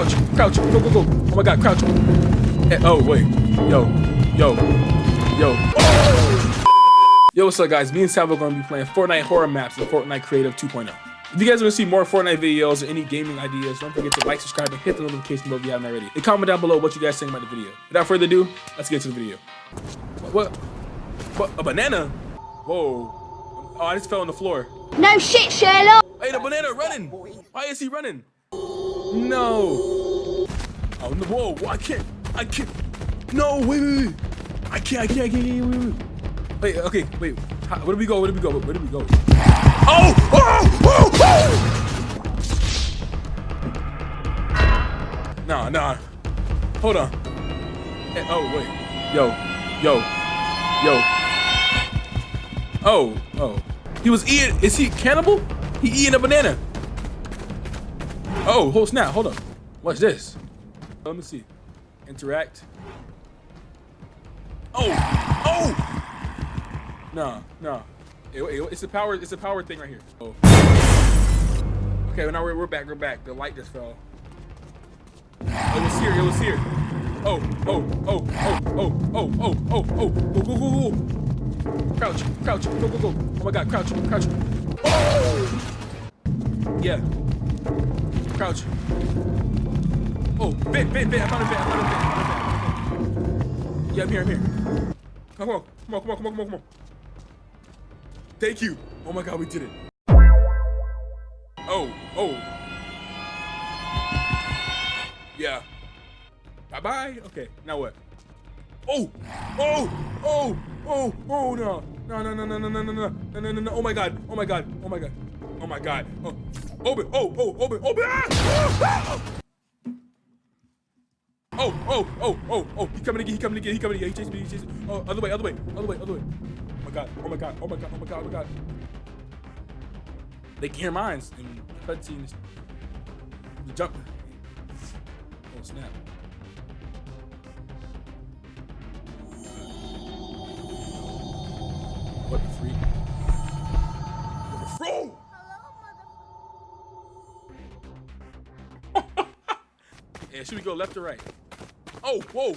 crouch, crouch, go, go, go. Oh my god, crouch. Eh, oh, wait. Yo, yo, yo. Yo, what's up, guys? Me and Salvo are going to be playing Fortnite horror maps in Fortnite Creative 2.0. If you guys want to see more Fortnite videos or any gaming ideas, don't forget to like, subscribe, and hit the notification bell if you haven't already. And comment down below what you guys think about the video. Without further ado, let's get to the video. What? What? A banana? Whoa. Oh, I just fell on the floor. No shit, Sherlock! Hey, the banana running! Why is he running? No! Oh, no, whoa, I can't, I can't. No, wait, wait, wait. I can't, I can't, I can't, wait, wait, wait. Okay, wait. How, where do we go? Where do we go? Where do we go? Oh! Oh! Oh! oh! Nah, nah. Hold on. Hey, oh, wait. Yo, yo, yo. Oh, oh. He was eating, is he cannibal? He eating a banana. Oh, hold snap, hold on. What's this? Let me see. Interact. Oh, oh! No, no. It, it, it's a power, it's a power thing right here. Oh. Okay, well now we're, we're back, we're back. The light just fell. Oh, it was here, it was here. Oh, oh, oh, oh, oh, oh, oh, oh, oh, go, go, go, go. Crouch, crouch, go, go, go. Oh my god, crouch, crouch. Oh! Yeah. Crouch. Oh, vent, vent, vent. I found a vent, I found a vent. I found a vent. Yeah, I'm here, I'm here. Come on, come on, come on, come on, come on, come on. Thank you. Oh my god, we did it. Oh, oh. Yeah. Bye-bye. Okay, now what? Oh, oh, oh, oh, oh, no, no, no, no, no, no, no, no, no, no, no. Oh my god. Oh my god. Oh my god. Oh my god. Oh, open. Oh, oh, open. Open. Ah! Oh, oh, oh, oh, oh. He coming again. He coming again. He coming again. He chasing me. He chasing me. Oh, other way, other way, other way, other way. Oh my god. Oh my god. Oh my god. Oh my god. Oh my god. They can hear mines and cutscenes. The jump. Oh snap. What the freak? Yeah, should we go left or right? Oh, whoa!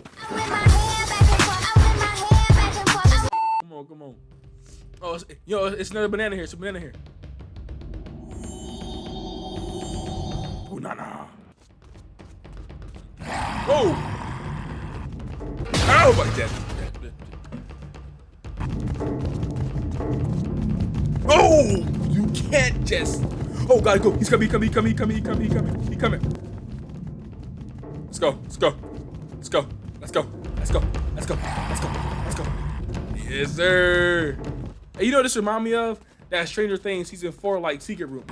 Come on, come on. Oh, it's, yo, it's another banana here. It's a banana here. Oh, nah, nah. Oh! Oh, my God. Oh! You can't just. Oh, gotta go. He's coming, coming, coming, coming, coming, coming, coming. Let's go, let's go, let's go, let's go, let's go, let's go, let's go, let's go. Yes, sir. Hey, you know what this remind me of? That Stranger Things season four, like secret room.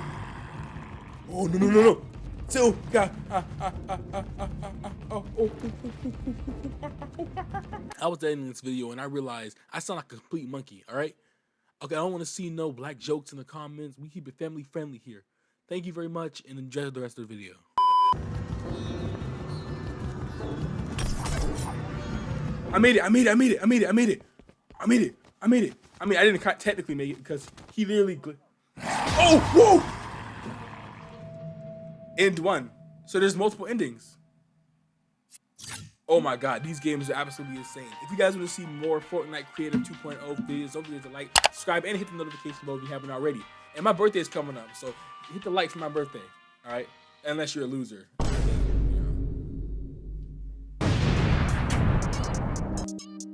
Oh no no no no! Two got. I was editing this video and I realized I sound like a complete monkey. All right. Okay, I don't want to see no black jokes in the comments. We keep it family friendly here. Thank you very much and enjoy the rest of the video. I made it, I made it, I made it, I made it, I made it. I made it, I made it. I mean, I didn't technically make it because he literally... Oh, whoa! End one. So there's multiple endings. Oh my god, these games are absolutely insane. If you guys want to see more Fortnite Creative 2.0 videos, don't forget to like, subscribe, and hit the notification bell if you haven't already. And my birthday is coming up, so hit the like for my birthday, all right? Unless you're a loser. Thank you.